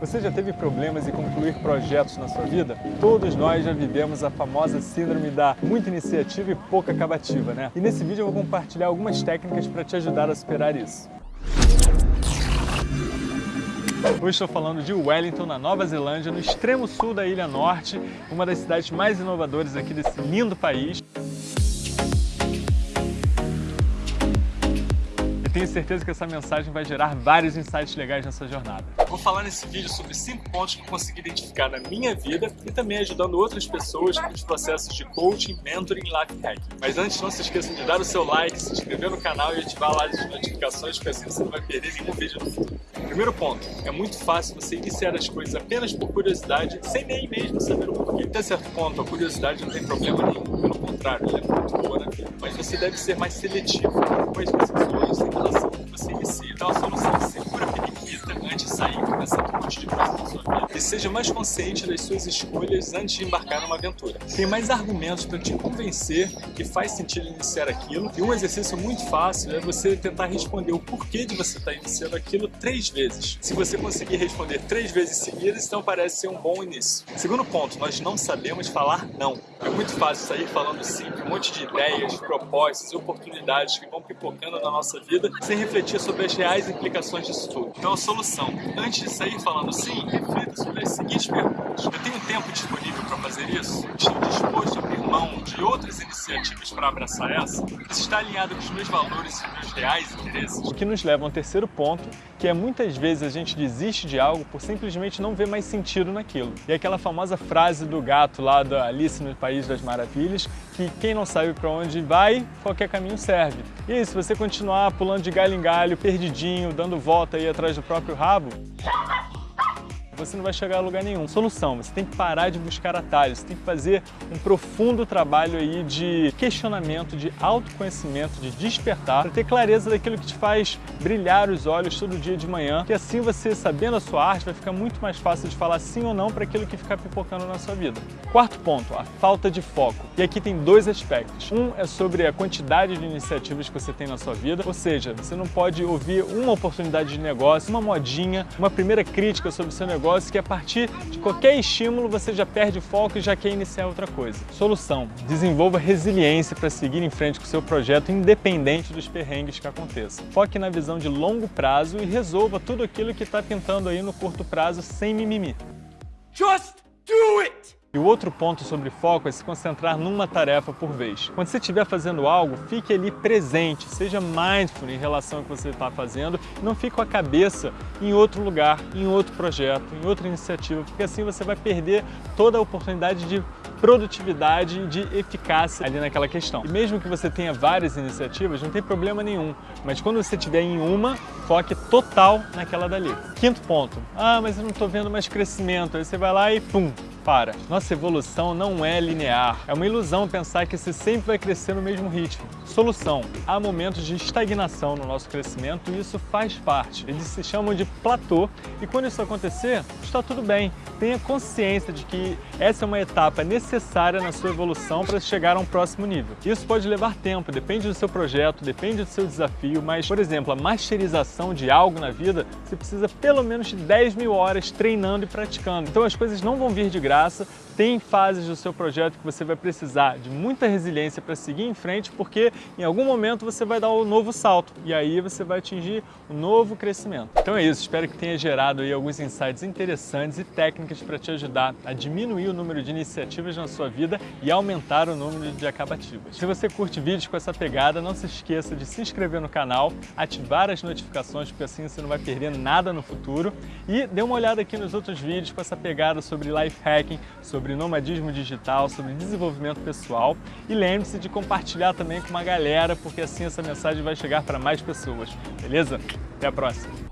Você já teve problemas em concluir projetos na sua vida? Todos nós já vivemos a famosa síndrome da muita iniciativa e pouca acabativa, né? E nesse vídeo eu vou compartilhar algumas técnicas para te ajudar a superar isso. Hoje estou falando de Wellington, na Nova Zelândia, no extremo sul da Ilha Norte, uma das cidades mais inovadoras aqui desse lindo país. Tenho certeza que essa mensagem vai gerar vários insights legais nessa jornada. Vou falar nesse vídeo sobre 5 pontos que eu consegui identificar na minha vida e também ajudando outras pessoas nos processos de coaching, mentoring e life hacking. Mas antes, não se esqueça de dar o seu like, se inscrever no canal e ativar lá as notificações, porque assim você não vai perder nenhum vídeo no futuro. Primeiro ponto, é muito fácil você iniciar as coisas apenas por curiosidade, sem nem mesmo saber o porquê. Até certo ponto, a curiosidade não tem problema nenhum, pelo contrário, ela é você deve ser mais seletivo com as decisões em relação de sair começando um monte de coisa na sua vida. E seja mais consciente das suas escolhas antes de embarcar numa aventura. Tem mais argumentos para te convencer que faz sentido iniciar aquilo. E um exercício muito fácil é você tentar responder o porquê de você estar tá iniciando aquilo três vezes. Se você conseguir responder três vezes seguidas, então parece ser um bom início. Segundo ponto, nós não sabemos falar não. É muito fácil sair falando sim um monte de ideias, propostas e oportunidades que vão pipocando na nossa vida sem refletir sobre as reais implicações disso tudo. Então a solução, antes de sair falando sim, reflita sobre as seguintes perguntas. Eu tenho tempo disponível para fazer isso? Estou disposto a abrir mão de outras iniciativas para abraçar essa? Isso está alinhado com os meus valores e meus reais interesses? O que nos leva a um terceiro ponto, que é muitas vezes a gente desiste de algo por simplesmente não ver mais sentido naquilo. E aquela famosa frase do gato lá da Alice no País das Maravilhas, que quem não sabe para onde vai, qualquer caminho serve. E aí, se você continuar pulando de galho em galho, perdidinho, dando volta aí atrás do próprio rabo, você não vai chegar a lugar nenhum. Solução, você tem que parar de buscar atalhos, você tem que fazer um profundo trabalho aí de questionamento, de autoconhecimento, de despertar, para ter clareza daquilo que te faz brilhar os olhos todo dia de manhã, que assim você, sabendo a sua arte, vai ficar muito mais fácil de falar sim ou não para aquilo que ficar pipocando na sua vida. Quarto ponto, a falta de foco. E aqui tem dois aspectos. Um é sobre a quantidade de iniciativas que você tem na sua vida, ou seja, você não pode ouvir uma oportunidade de negócio, uma modinha, uma primeira crítica sobre o seu negócio negócio que a partir de qualquer estímulo você já perde foco e já quer iniciar outra coisa. Solução, desenvolva resiliência para seguir em frente com o seu projeto independente dos perrengues que aconteçam. Foque na visão de longo prazo e resolva tudo aquilo que está pintando aí no curto prazo sem mimimi. Just do it! E o outro ponto sobre foco é se concentrar numa tarefa por vez. Quando você estiver fazendo algo, fique ali presente, seja mindful em relação ao que você está fazendo, não fique com a cabeça em outro lugar, em outro projeto, em outra iniciativa, porque assim você vai perder toda a oportunidade de produtividade e de eficácia ali naquela questão. E mesmo que você tenha várias iniciativas, não tem problema nenhum, mas quando você estiver em uma, foque total naquela dali. Quinto ponto, ah, mas eu não estou vendo mais crescimento, aí você vai lá e pum, para. Nossa evolução não é linear. É uma ilusão pensar que você sempre vai crescer no mesmo ritmo. Solução. Há momentos de estagnação no nosso crescimento e isso faz parte. Eles se chamam de platô e quando isso acontecer, está tudo bem. Tenha consciência de que essa é uma etapa necessária na sua evolução para chegar a um próximo nível. Isso pode levar tempo, depende do seu projeto, depende do seu desafio, mas, por exemplo, a masterização de algo na vida, você precisa pelo menos de 10 mil horas treinando e praticando. Então as coisas não vão vir de graça graça, tem fases do seu projeto que você vai precisar de muita resiliência para seguir em frente, porque em algum momento você vai dar um novo salto e aí você vai atingir um novo crescimento. Então é isso, espero que tenha gerado aí alguns insights interessantes e técnicas para te ajudar a diminuir o número de iniciativas na sua vida e aumentar o número de acabativas. Se você curte vídeos com essa pegada, não se esqueça de se inscrever no canal, ativar as notificações, porque assim você não vai perder nada no futuro e dê uma olhada aqui nos outros vídeos com essa pegada sobre life hack hacking, sobre nomadismo digital, sobre desenvolvimento pessoal e lembre-se de compartilhar também com uma galera, porque assim essa mensagem vai chegar para mais pessoas, beleza? Até a próxima!